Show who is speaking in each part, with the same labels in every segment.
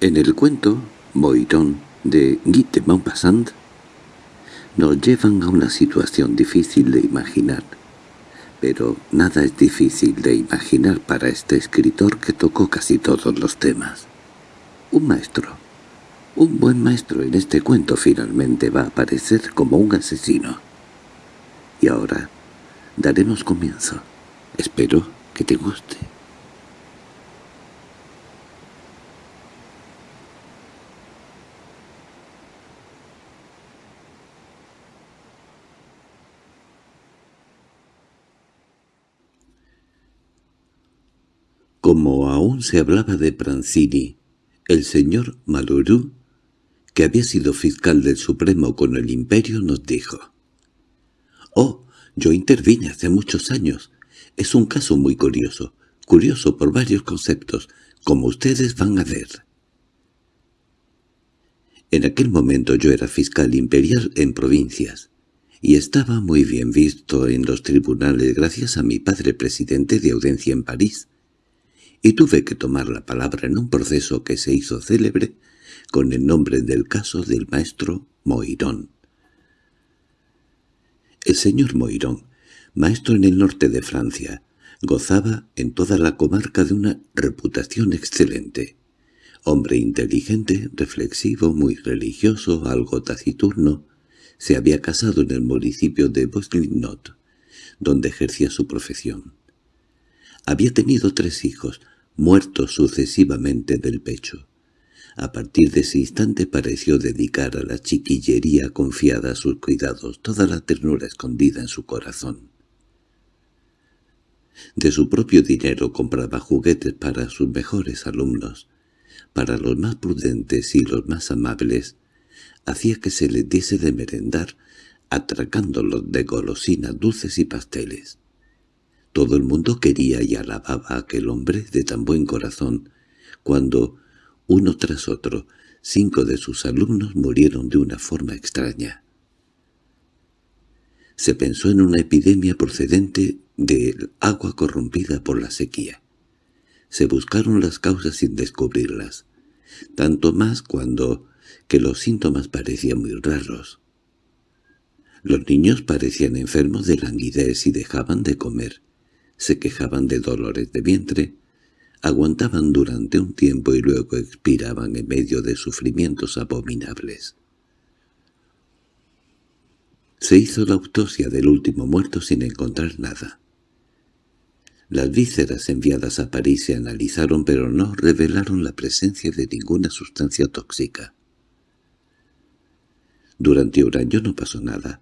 Speaker 1: En el cuento Moirón de Guy de Maupassant nos llevan a una situación difícil de imaginar. Pero nada es difícil de imaginar para este escritor que tocó casi todos los temas. Un maestro, un buen maestro en este cuento finalmente va a aparecer como un asesino. Y ahora daremos comienzo. Espero que te guste. Como aún se hablaba de Pranzini, el señor Malurú, que había sido fiscal del Supremo con el Imperio, nos dijo «Oh, yo intervine hace muchos años. Es un caso muy curioso, curioso por varios conceptos, como ustedes van a ver». En aquel momento yo era fiscal imperial en provincias, y estaba muy bien visto en los tribunales gracias a mi padre presidente de audiencia en París y tuve que tomar la palabra en un proceso que se hizo célebre con el nombre del caso del maestro Moirón. El señor Moirón, maestro en el norte de Francia, gozaba en toda la comarca de una reputación excelente. Hombre inteligente, reflexivo, muy religioso, algo taciturno, se había casado en el municipio de Boslinot, donde ejercía su profesión. Había tenido tres hijos, muertos sucesivamente del pecho. A partir de ese instante pareció dedicar a la chiquillería confiada a sus cuidados toda la ternura escondida en su corazón. De su propio dinero compraba juguetes para sus mejores alumnos, para los más prudentes y los más amables, hacía que se les diese de merendar, atracándolos de golosinas dulces y pasteles. Todo el mundo quería y alababa a aquel hombre de tan buen corazón, cuando, uno tras otro, cinco de sus alumnos murieron de una forma extraña. Se pensó en una epidemia procedente del agua corrompida por la sequía. Se buscaron las causas sin descubrirlas, tanto más cuando que los síntomas parecían muy raros. Los niños parecían enfermos de languidez y dejaban de comer, se quejaban de dolores de vientre, aguantaban durante un tiempo y luego expiraban en medio de sufrimientos abominables. Se hizo la autopsia del último muerto sin encontrar nada. Las vísceras enviadas a París se analizaron pero no revelaron la presencia de ninguna sustancia tóxica. Durante un año no pasó nada,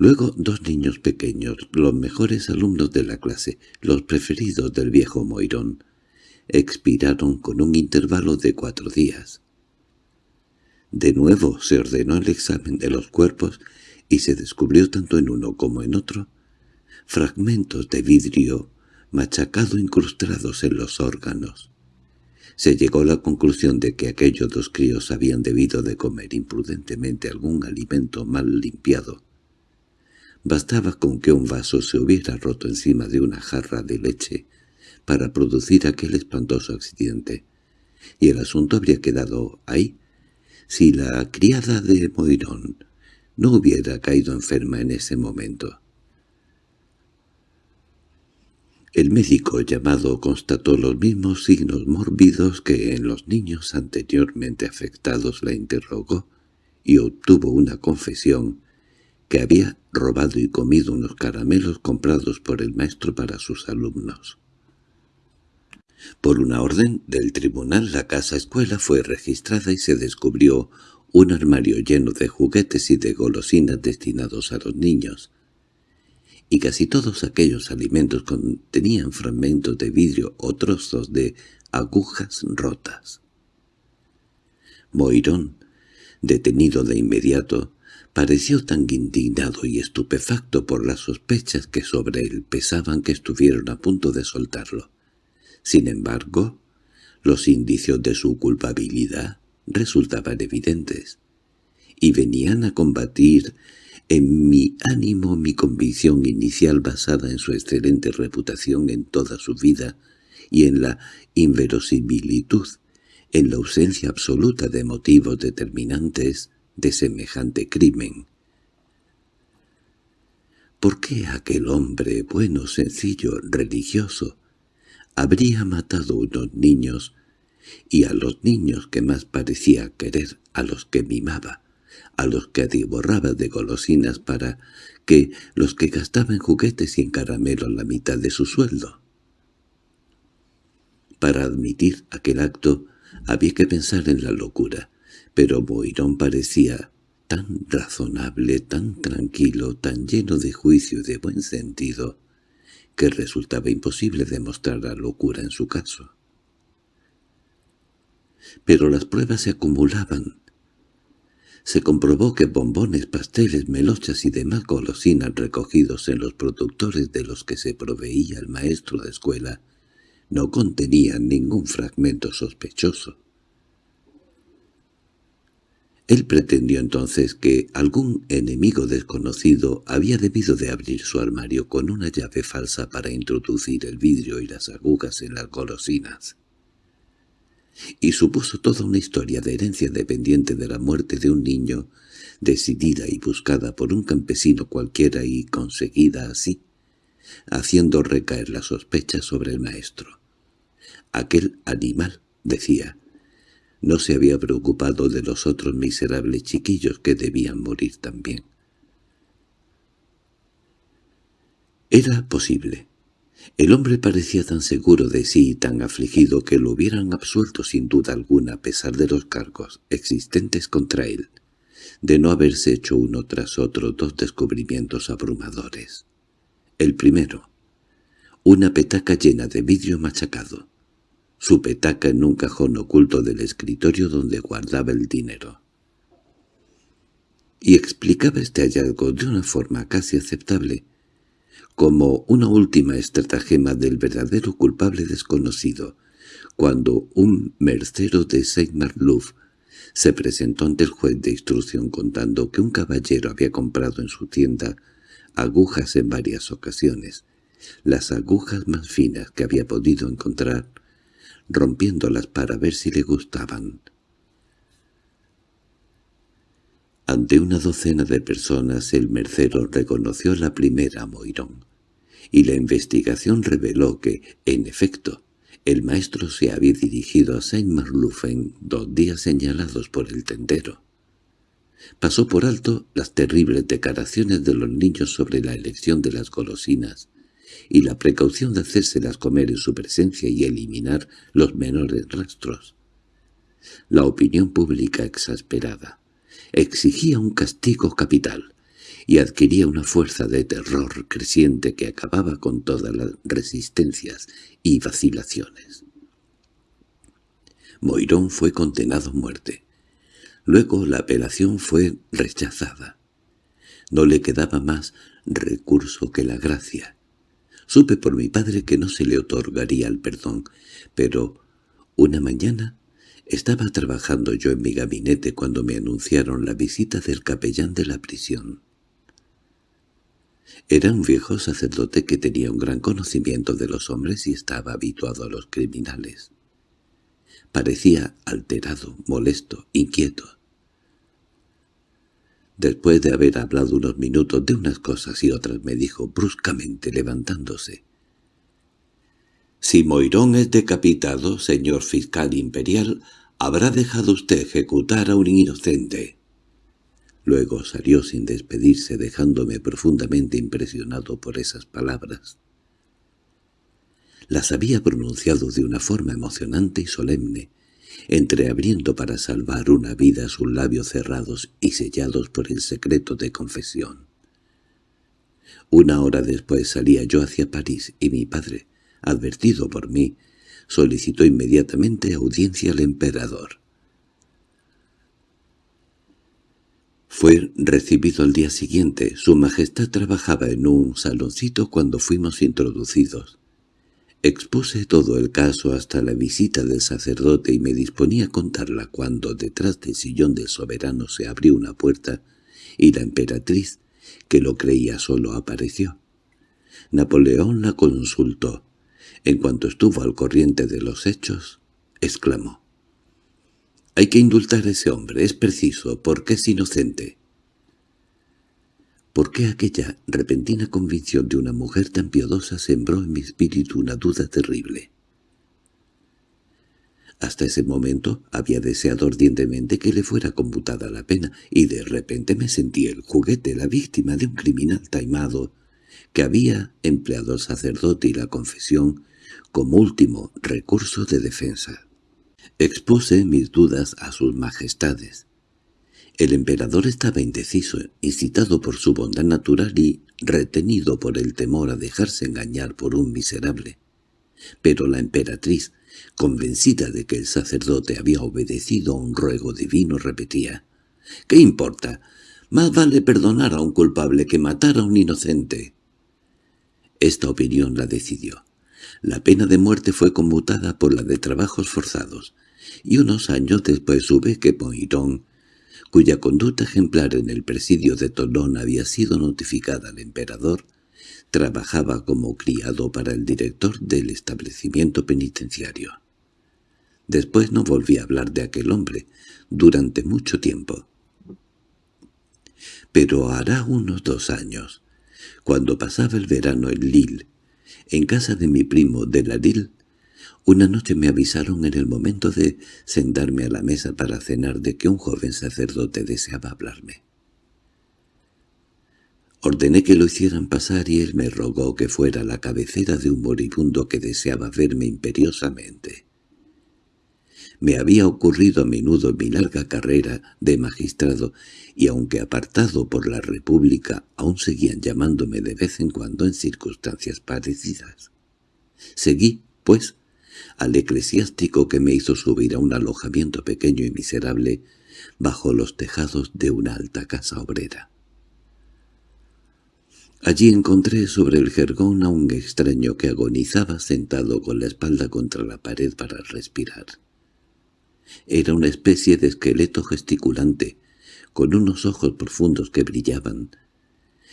Speaker 1: Luego dos niños pequeños, los mejores alumnos de la clase, los preferidos del viejo Moirón, expiraron con un intervalo de cuatro días. De nuevo se ordenó el examen de los cuerpos y se descubrió tanto en uno como en otro fragmentos de vidrio machacado incrustados en los órganos. Se llegó a la conclusión de que aquellos dos críos habían debido de comer imprudentemente algún alimento mal limpiado Bastaba con que un vaso se hubiera roto encima de una jarra de leche para producir aquel espantoso accidente, y el asunto habría quedado ahí si la criada de Moirón no hubiera caído enferma en ese momento. El médico llamado constató los mismos signos mórbidos que en los niños anteriormente afectados la interrogó y obtuvo una confesión que había robado y comido unos caramelos comprados por el maestro para sus alumnos. Por una orden del tribunal la casa escuela fue registrada y se descubrió un armario lleno de juguetes y de golosinas destinados a los niños, y casi todos aquellos alimentos contenían fragmentos de vidrio o trozos de agujas rotas. Moirón, detenido de inmediato, Pareció tan indignado y estupefacto por las sospechas que sobre él pesaban que estuvieron a punto de soltarlo. Sin embargo, los indicios de su culpabilidad resultaban evidentes, y venían a combatir en mi ánimo mi convicción inicial basada en su excelente reputación en toda su vida y en la inverosimilitud en la ausencia absoluta de motivos determinantes de semejante crimen. ¿Por qué aquel hombre bueno, sencillo, religioso, habría matado unos niños y a los niños que más parecía querer, a los que mimaba, a los que atiborraba de golosinas para que los que gastaban en juguetes y en caramelos la mitad de su sueldo? Para admitir aquel acto había que pensar en la locura, pero Moirón parecía tan razonable, tan tranquilo, tan lleno de juicio y de buen sentido, que resultaba imposible demostrar la locura en su caso. Pero las pruebas se acumulaban. Se comprobó que bombones, pasteles, melochas y demás golosinas recogidos en los productores de los que se proveía el maestro de escuela no contenían ningún fragmento sospechoso. Él pretendió entonces que algún enemigo desconocido había debido de abrir su armario con una llave falsa para introducir el vidrio y las agujas en las golosinas. Y supuso toda una historia de herencia dependiente de la muerte de un niño, decidida y buscada por un campesino cualquiera y conseguida así, haciendo recaer la sospecha sobre el maestro. Aquel animal, decía, no se había preocupado de los otros miserables chiquillos que debían morir también. Era posible. El hombre parecía tan seguro de sí y tan afligido que lo hubieran absuelto sin duda alguna a pesar de los cargos existentes contra él, de no haberse hecho uno tras otro dos descubrimientos abrumadores. El primero, una petaca llena de vidrio machacado su petaca en un cajón oculto del escritorio donde guardaba el dinero. Y explicaba este hallazgo de una forma casi aceptable, como una última estratagema del verdadero culpable desconocido, cuando un mercero de Saint-Marlouf se presentó ante el juez de instrucción contando que un caballero había comprado en su tienda agujas en varias ocasiones, las agujas más finas que había podido encontrar, rompiéndolas para ver si le gustaban. Ante una docena de personas el mercero reconoció la primera Moirón, y la investigación reveló que, en efecto, el maestro se había dirigido a Saint-Marlouf en dos días señalados por el tendero. Pasó por alto las terribles declaraciones de los niños sobre la elección de las golosinas, y la precaución de hacérselas comer en su presencia y eliminar los menores rastros. La opinión pública exasperada exigía un castigo capital y adquiría una fuerza de terror creciente que acababa con todas las resistencias y vacilaciones. Moirón fue condenado a muerte. Luego la apelación fue rechazada. No le quedaba más recurso que la gracia, Supe por mi padre que no se le otorgaría el perdón, pero una mañana estaba trabajando yo en mi gabinete cuando me anunciaron la visita del capellán de la prisión. Era un viejo sacerdote que tenía un gran conocimiento de los hombres y estaba habituado a los criminales. Parecía alterado, molesto, inquieto. Después de haber hablado unos minutos de unas cosas y otras me dijo bruscamente levantándose. «Si Moirón es decapitado, señor fiscal imperial, habrá dejado usted ejecutar a un inocente». Luego salió sin despedirse dejándome profundamente impresionado por esas palabras. Las había pronunciado de una forma emocionante y solemne, entreabriendo para salvar una vida sus labios cerrados y sellados por el secreto de confesión. Una hora después salía yo hacia París y mi padre, advertido por mí, solicitó inmediatamente audiencia al emperador. Fue recibido al día siguiente. Su Majestad trabajaba en un saloncito cuando fuimos introducidos. Expuse todo el caso hasta la visita del sacerdote y me disponía a contarla cuando detrás del sillón del soberano se abrió una puerta y la emperatriz, que lo creía solo, apareció. Napoleón la consultó. En cuanto estuvo al corriente de los hechos, exclamó. Hay que indultar a ese hombre, es preciso, porque es inocente. ¿Por qué aquella repentina convicción de una mujer tan piadosa sembró en mi espíritu una duda terrible? Hasta ese momento había deseado ardientemente que le fuera computada la pena, y de repente me sentí el juguete, la víctima de un criminal taimado, que había empleado el sacerdote y la confesión como último recurso de defensa. Expuse mis dudas a sus majestades. El emperador estaba indeciso, incitado por su bondad natural y retenido por el temor a dejarse engañar por un miserable. Pero la emperatriz, convencida de que el sacerdote había obedecido a un ruego divino, repetía, «¿Qué importa? Más vale perdonar a un culpable que matar a un inocente». Esta opinión la decidió. La pena de muerte fue conmutada por la de trabajos forzados, y unos años después supe que Poirón, cuya conducta ejemplar en el presidio de Tolón había sido notificada al emperador, trabajaba como criado para el director del establecimiento penitenciario. Después no volví a hablar de aquel hombre, durante mucho tiempo. Pero hará unos dos años, cuando pasaba el verano en Lille, en casa de mi primo de Ladil, una noche me avisaron en el momento de sentarme a la mesa para cenar de que un joven sacerdote deseaba hablarme. Ordené que lo hicieran pasar y él me rogó que fuera la cabecera de un moribundo que deseaba verme imperiosamente. Me había ocurrido a menudo en mi larga carrera de magistrado, y aunque apartado por la República, aún seguían llamándome de vez en cuando en circunstancias parecidas. Seguí, pues, al eclesiástico que me hizo subir a un alojamiento pequeño y miserable bajo los tejados de una alta casa obrera. Allí encontré sobre el jergón a un extraño que agonizaba sentado con la espalda contra la pared para respirar. Era una especie de esqueleto gesticulante, con unos ojos profundos que brillaban.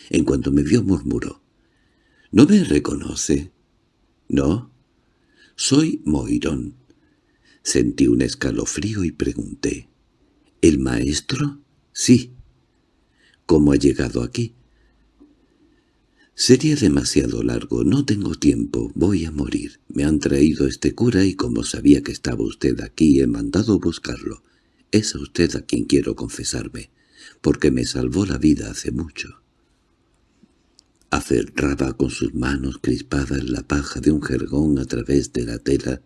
Speaker 1: En cuanto me vio murmuró, «¿No me reconoce?» «No, soy Moirón». Sentí un escalofrío y pregunté, «¿El maestro?» «Sí». «¿Cómo ha llegado aquí?» Sería demasiado largo, no tengo tiempo, voy a morir. Me han traído este cura y como sabía que estaba usted aquí he mandado buscarlo. Es a usted a quien quiero confesarme, porque me salvó la vida hace mucho. Aferraba con sus manos crispadas la paja de un jergón a través de la tela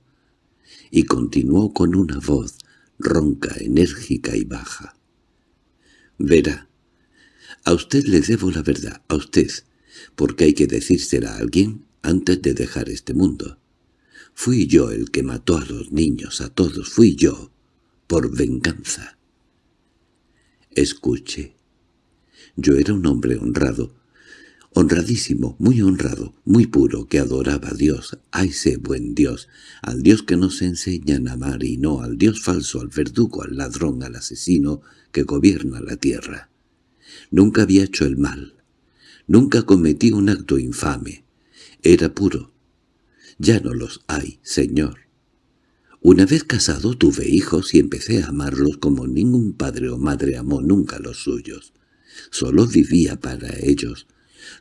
Speaker 1: y continuó con una voz ronca, enérgica y baja. «Verá, a usted le debo la verdad, a usted» porque hay que decírsela a alguien antes de dejar este mundo. Fui yo el que mató a los niños, a todos, fui yo, por venganza. Escuche. Yo era un hombre honrado, honradísimo, muy honrado, muy puro, que adoraba a Dios, a ese buen Dios, al Dios que nos enseñan a amar y no al Dios falso, al verdugo, al ladrón, al asesino que gobierna la tierra. Nunca había hecho el mal, Nunca cometí un acto infame. Era puro. Ya no los hay, señor. Una vez casado tuve hijos y empecé a amarlos como ningún padre o madre amó nunca los suyos. Solo vivía para ellos.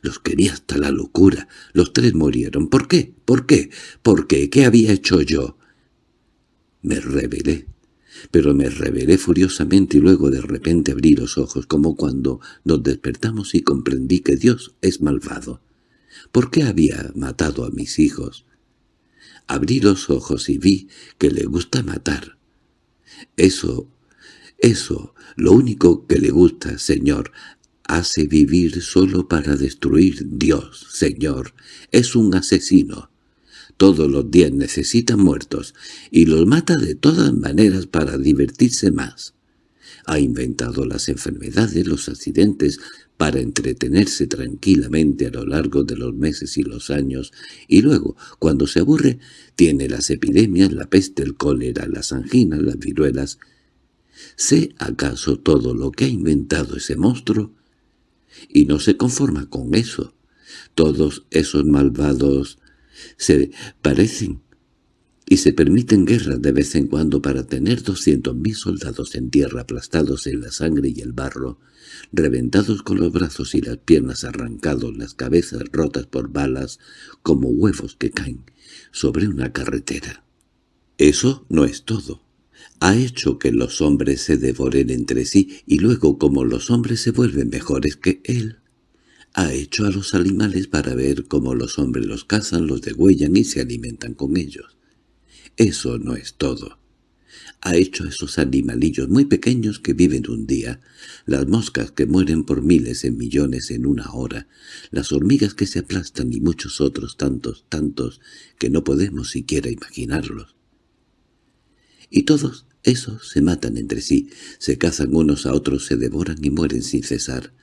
Speaker 1: Los quería hasta la locura. Los tres murieron. ¿Por qué? ¿Por qué? ¿Por qué? ¿Qué había hecho yo? Me rebelé pero me rebelé furiosamente y luego de repente abrí los ojos como cuando nos despertamos y comprendí que Dios es malvado. ¿Por qué había matado a mis hijos? Abrí los ojos y vi que le gusta matar. Eso, eso, lo único que le gusta, Señor, hace vivir solo para destruir Dios, Señor. Es un asesino. Todos los días necesita muertos, y los mata de todas maneras para divertirse más. Ha inventado las enfermedades, los accidentes, para entretenerse tranquilamente a lo largo de los meses y los años, y luego, cuando se aburre, tiene las epidemias, la peste, el cólera, las anginas, las viruelas. ¿Sé acaso todo lo que ha inventado ese monstruo? Y no se conforma con eso. Todos esos malvados se parecen. y se permiten guerras de vez en cuando para tener doscientos mil soldados en tierra aplastados en la sangre y el barro, reventados con los brazos y las piernas arrancados, las cabezas rotas por balas, como huevos que caen sobre una carretera. Eso no es todo. Ha hecho que los hombres se devoren entre sí y luego como los hombres se vuelven mejores que él, ha hecho a los animales para ver cómo los hombres los cazan, los degüellan y se alimentan con ellos. Eso no es todo. Ha hecho a esos animalillos muy pequeños que viven un día, las moscas que mueren por miles en millones en una hora, las hormigas que se aplastan y muchos otros tantos, tantos, que no podemos siquiera imaginarlos. Y todos esos se matan entre sí, se cazan unos a otros, se devoran y mueren sin cesar.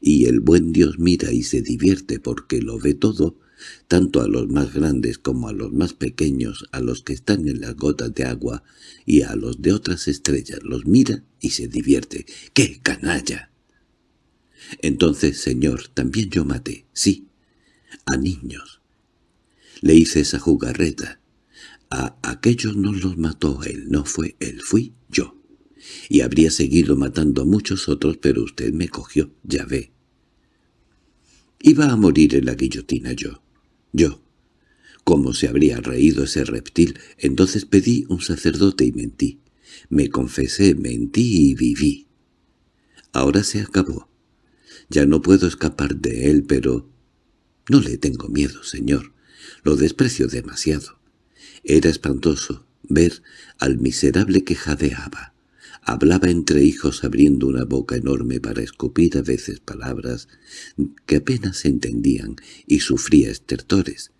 Speaker 1: Y el buen Dios mira y se divierte porque lo ve todo, tanto a los más grandes como a los más pequeños, a los que están en las gotas de agua y a los de otras estrellas, los mira y se divierte. ¡Qué canalla! Entonces, señor, también yo maté, sí, a niños. Le hice esa jugarreta. A aquellos no los mató él, no fue él, fui yo. Y habría seguido matando a muchos otros, pero usted me cogió, ya ve. Iba a morir en la guillotina yo. Yo. ¿Cómo se habría reído ese reptil? Entonces pedí un sacerdote y mentí. Me confesé, mentí y viví. Ahora se acabó. Ya no puedo escapar de él, pero... No le tengo miedo, señor. Lo desprecio demasiado. Era espantoso ver al miserable que jadeaba. Hablaba entre hijos abriendo una boca enorme para escupir a veces palabras que apenas se entendían y sufría estertores,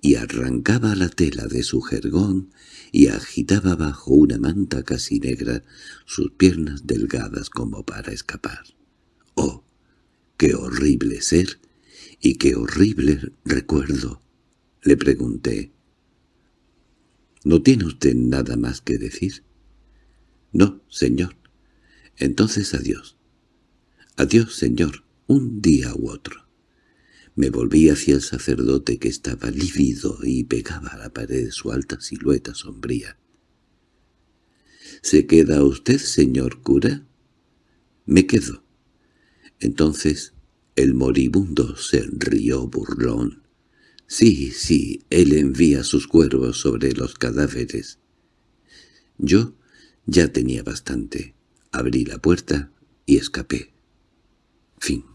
Speaker 1: y arrancaba la tela de su jergón y agitaba bajo una manta casi negra sus piernas delgadas como para escapar. ¡Oh, qué horrible ser! y qué horrible recuerdo! Le pregunté. —¿No tiene usted nada más que decir? —No, señor. —Entonces adiós. —Adiós, señor, un día u otro. Me volví hacia el sacerdote que estaba lívido y pegaba a la pared su alta silueta sombría. —¿Se queda usted, señor cura? —Me quedo. Entonces el moribundo se rió burlón. —Sí, sí, él envía sus cuervos sobre los cadáveres. Yo ya tenía bastante. Abrí la puerta y escapé. Fin